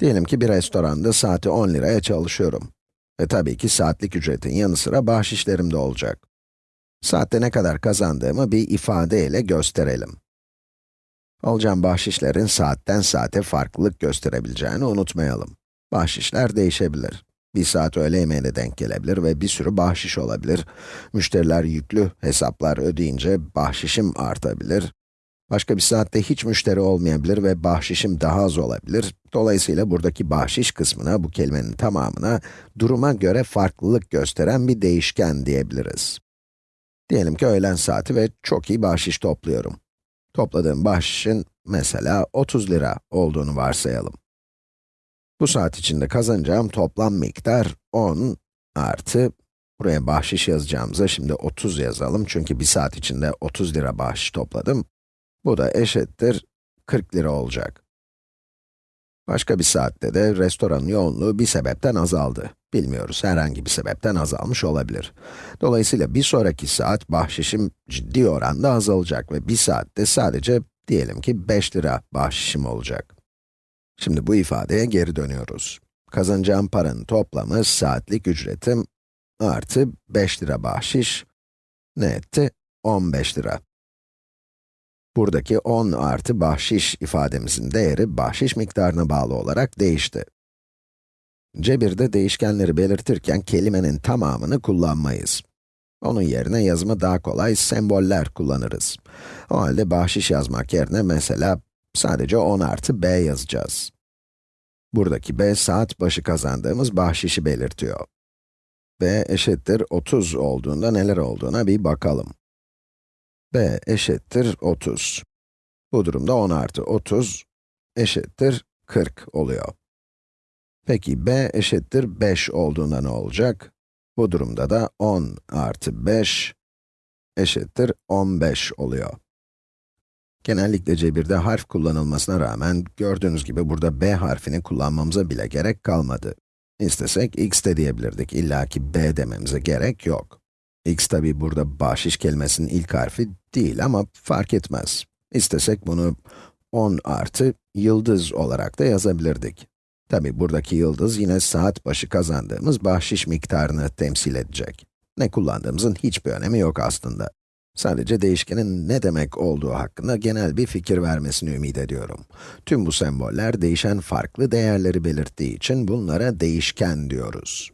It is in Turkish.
Diyelim ki bir restoranda saati 10 liraya çalışıyorum. Ve tabii ki saatlik ücretin yanı sıra bahşişlerim de olacak. Saatte ne kadar kazandığımı bir ifade ile gösterelim. Alacağım bahşişlerin saatten saate farklılık gösterebileceğini unutmayalım. Bahşişler değişebilir. Bir saat öğle yemeğine denk gelebilir ve bir sürü bahşiş olabilir. Müşteriler yüklü hesaplar ödeyince bahşişim artabilir. Başka bir saatte hiç müşteri olmayabilir ve bahşişim daha az olabilir. Dolayısıyla buradaki bahşiş kısmına, bu kelimenin tamamına, duruma göre farklılık gösteren bir değişken diyebiliriz. Diyelim ki öğlen saati ve çok iyi bahşiş topluyorum. Topladığım bahşişin mesela 30 lira olduğunu varsayalım. Bu saat içinde kazanacağım toplam miktar 10 artı, buraya bahşiş yazacağımıza şimdi 30 yazalım çünkü bir saat içinde 30 lira bahşiş topladım. Bu da eşittir 40 lira olacak. Başka bir saatte de restoranın yoğunluğu bir sebepten azaldı. Bilmiyoruz, herhangi bir sebepten azalmış olabilir. Dolayısıyla bir sonraki saat bahşişim ciddi oranda azalacak ve bir saatte sadece diyelim ki 5 lira bahşişim olacak. Şimdi bu ifadeye geri dönüyoruz. Kazanacağım paranın toplamı saatlik ücretim artı 5 lira bahşiş ne etti? 15 lira. Buradaki 10 artı bahşiş ifademizin değeri bahşiş miktarına bağlı olarak değişti. Cebirde değişkenleri belirtirken kelimenin tamamını kullanmayız. Onun yerine yazımı daha kolay semboller kullanırız. O halde bahşiş yazmak yerine mesela sadece 10 artı b yazacağız. Buradaki b saat başı kazandığımız bahşişi belirtiyor. b eşittir 30 olduğunda neler olduğuna bir bakalım b eşittir 30. Bu durumda 10 artı 30 eşittir 40 oluyor. Peki b eşittir 5 olduğunda ne olacak? Bu durumda da 10 artı 5 eşittir 15 oluyor. Genellikle cebirde harf kullanılmasına rağmen, gördüğünüz gibi burada b harfini kullanmamıza bile gerek kalmadı. İstesek x de diyebilirdik, illa ki b dememize gerek yok. X tabi burada bahşiş kelimesinin ilk harfi değil ama fark etmez. İstesek bunu 10 artı yıldız olarak da yazabilirdik. Tabi buradaki yıldız yine saat başı kazandığımız bahşiş miktarını temsil edecek. Ne kullandığımızın hiçbir önemi yok aslında. Sadece değişkenin ne demek olduğu hakkında genel bir fikir vermesini ümit ediyorum. Tüm bu semboller değişen farklı değerleri belirttiği için bunlara değişken diyoruz.